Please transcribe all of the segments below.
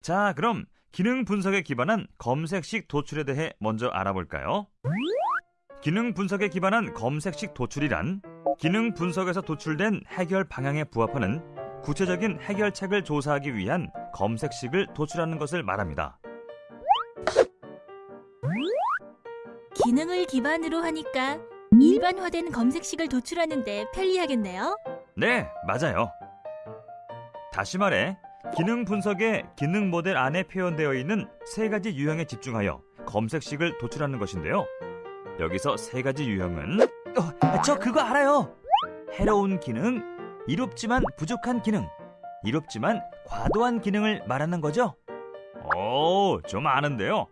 자, 그럼 기능 분석에 기반한 검색식 도출에 대해 먼저 알아볼까요? 기능 분석에 기반한 검색식 도출이란 기능 분석에서 도출된 해결 방향에 부합하는 구체적인 해결책을 조사하기 위한 검색식을 도출하는 것을 말합니다. 기능을 기반으로 하니까 일반화된 검색식을 도출하는데 편리하겠네요. 네, 맞아요. 다시 말해, 기능 분석의 기능 모델 안에 표현되어 있는 세 가지 유형에 집중하여 검색식을 도출하는 것인데요. 여기서 세 가지 유형은 어, 저 그거 알아요. 해로운 기능, 이롭지만 부족한 기능, 이롭지만 과도한 기능을 말하는 거죠? 오, 좀 아는데요.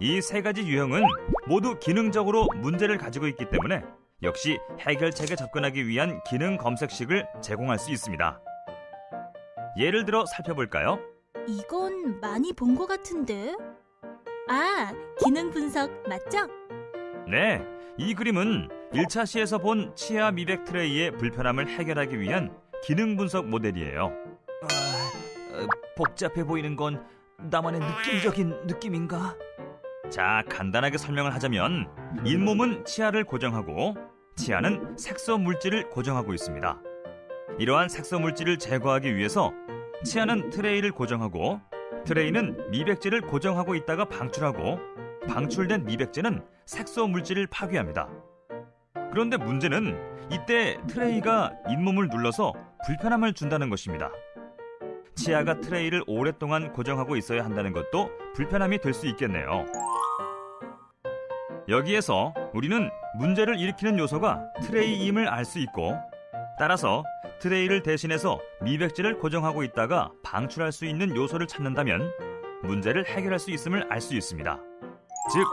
이 세 가지 유형은 모두 기능적으로 문제를 가지고 있기 때문에 역시 해결책에 접근하기 위한 기능 검색식을 제공할 수 있습니다. 예를 들어 살펴볼까요? 이건 많이 본 것 같은데. 아, 기능 분석 맞죠? 네, 이 그림은 1차 시에서 본 치아 미백 트레이의 불편함을 해결하기 위한 기능 분석 모델이에요. 아, 복잡해 보이는 건 나만의 느낌적인 느낌인가? 자, 간단하게 설명을 하자면 잇몸은 치아를 고정하고 치아는 색소 물질을 고정하고 있습니다. 이러한 색소 물질을 제거하기 위해서 치아는 트레이를 고정하고 트레이는 미백제를 고정하고 있다가 방출하고 방출된 미백제는 색소 물질을 파괴합니다. 그런데 문제는 이때 트레이가 잇몸을 눌러서 불편함을 준다는 것입니다. 치아가 트레이를 오랫동안 고정하고 있어야 한다는 것도 불편함이 될 수 있겠네요. 여기에서 우리는 문제를 일으키는 요소가 트레이임을 알 수 있고 따라서 트레이를 대신해서 미백제를 고정하고 있다가 방출할 수 있는 요소를 찾는다면 문제를 해결할 수 있음을 알 수 있습니다. 즉,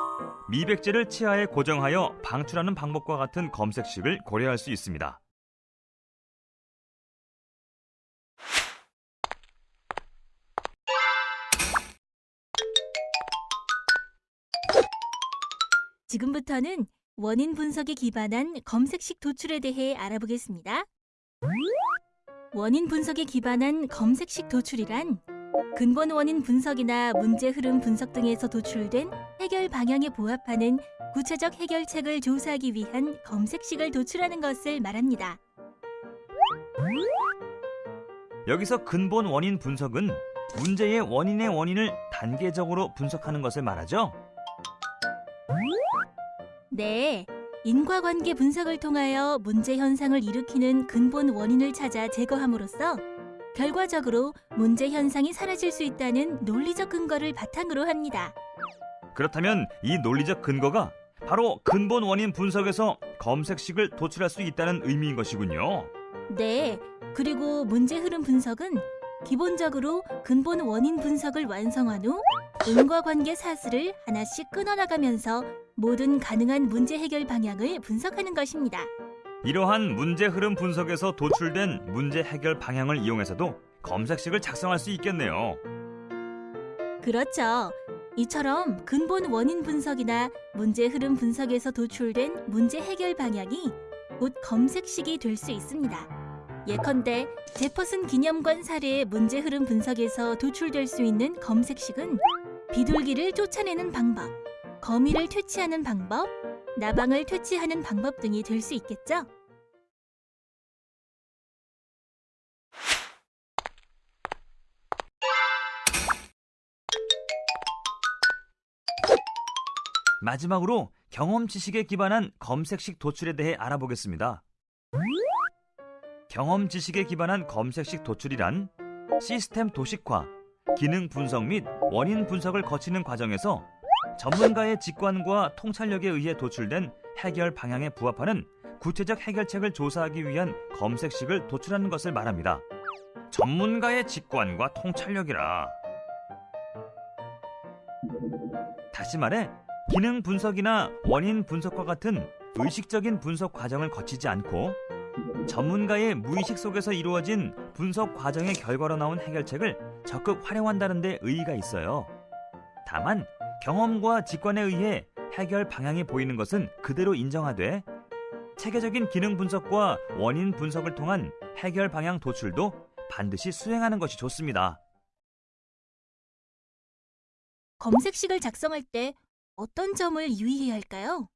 미백제를 치아에 고정하여 방출하는 방법과 같은 검색식을 고려할 수 있습니다. 지금부터는 원인 분석에 기반한 검색식 도출에 대해 알아보겠습니다. 원인 분석에 기반한 검색식 도출이란 근본 원인 분석이나 문제 흐름 분석 등에서 도출된 해결 방향에 부합하는 구체적 해결책을 조사하기 위한 검색식을 도출하는 것을 말합니다. 여기서 근본 원인 분석은 문제의 원인의 원인을 단계적으로 분석하는 것을 말하죠. 네, 인과관계 분석을 통하여 문제 현상을 일으키는 근본 원인을 찾아 제거함으로써 결과적으로 문제 현상이 사라질 수 있다는 논리적 근거를 바탕으로 합니다. 그렇다면 이 논리적 근거가 바로 근본 원인 분석에서 검색식을 도출할 수 있다는 의미인 것이군요. 네, 그리고 문제 흐름 분석은 기본적으로 근본 원인 분석을 완성한 후 인과관계 사슬을 하나씩 끊어나가면서 모든 가능한 문제 해결 방향을 분석하는 것입니다. 이러한 문제 흐름 분석에서 도출된 문제 해결 방향을 이용해서도 검색식을 작성할 수 있겠네요. 그렇죠. 이처럼 근본 원인 분석이나 문제 흐름 분석에서 도출된 문제 해결 방향이 곧 검색식이 될 수 있습니다. 예컨대 제퍼슨 기념관 사례의 문제 흐름 분석에서 도출될 수 있는 검색식은 비둘기를 쫓아내는 방법, 거미를 퇴치하는 방법, 나방을 퇴치하는 방법 등이 될 수 있겠죠. 마지막으로 경험 지식에 기반한 검색식 도출에 대해 알아보겠습니다. 경험 지식에 기반한 검색식 도출이란 시스템 도식화, 기능 분석 및 원인 분석을 거치는 과정에서 전문가의 직관과 통찰력에 의해 도출된 해결 방향에 부합하는 구체적 해결책을 조사하기 위한 검색식을 도출하는 것을 말합니다. 전문가의 직관과 통찰력이라. 다시 말해, 기능 분석이나 원인 분석과 같은 의식적인 분석 과정을 거치지 않고 전문가의 무의식 속에서 이루어진 분석 과정의 결과로 나온 해결책을 적극 활용한다는 데 의의가 있어요. 다만 경험과 직관에 의해 해결 방향이 보이는 것은 그대로 인정하되 체계적인 기능 분석과 원인 분석을 통한 해결 방향 도출도 반드시 수행하는 것이 좋습니다. 검색식을 작성할 때 어떤 점을 유의해야 할까요?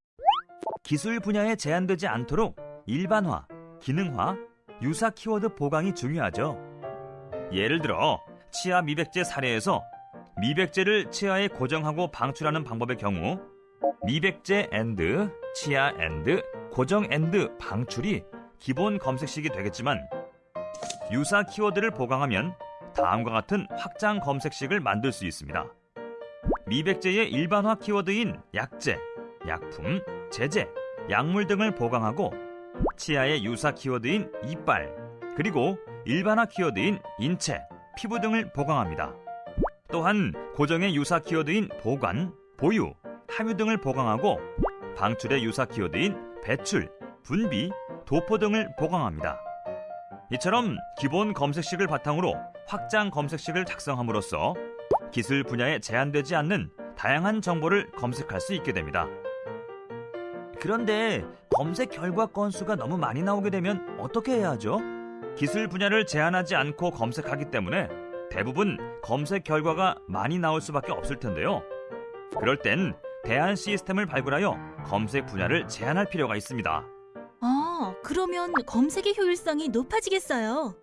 기술 분야에 제한되지 않도록 일반화, 기능화, 유사 키워드 보강이 중요하죠. 예를 들어 치아 미백제 사례에서 미백제를 치아에 고정하고 방출하는 방법의 경우 미백제 AND, 치아 AND, 고정 AND 방출이 기본 검색식이 되겠지만 유사 키워드를 보강하면 다음과 같은 확장 검색식을 만들 수 있습니다. 미백제의 일반화 키워드인 약제, 약품, 제제, 약물 등을 보강하고 치아의 유사 키워드인 이빨, 그리고 일반화 키워드인 인체, 피부 등을 보강합니다. 또한 고정의 유사 키워드인 보관, 보유, 함유 등을 보강하고 방출의 유사 키워드인 배출, 분비, 도포 등을 보강합니다. 이처럼 기본 검색식을 바탕으로 확장 검색식을 작성함으로써 기술 분야에 제한되지 않는 다양한 정보를 검색할 수 있게 됩니다. 그런데 검색 결과 건수가 너무 많이 나오게 되면 어떻게 해야 하죠? 기술 분야를 제한하지 않고 검색하기 때문에 대부분 검색 결과가 많이 나올 수밖에 없을 텐데요. 그럴 땐 대안 시스템을 발굴하여 검색 분야를 제한할 필요가 있습니다. 아, 그러면 검색의 효율성이 높아지겠어요.